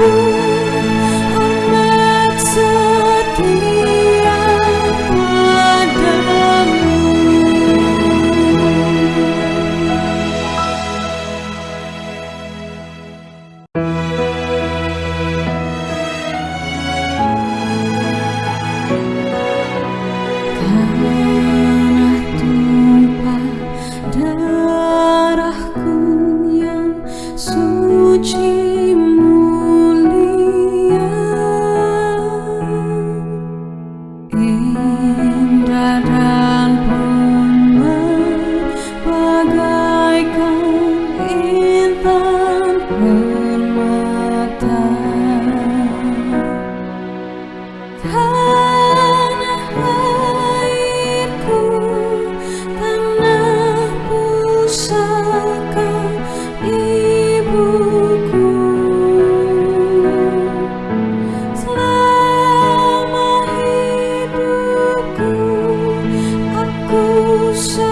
salamku so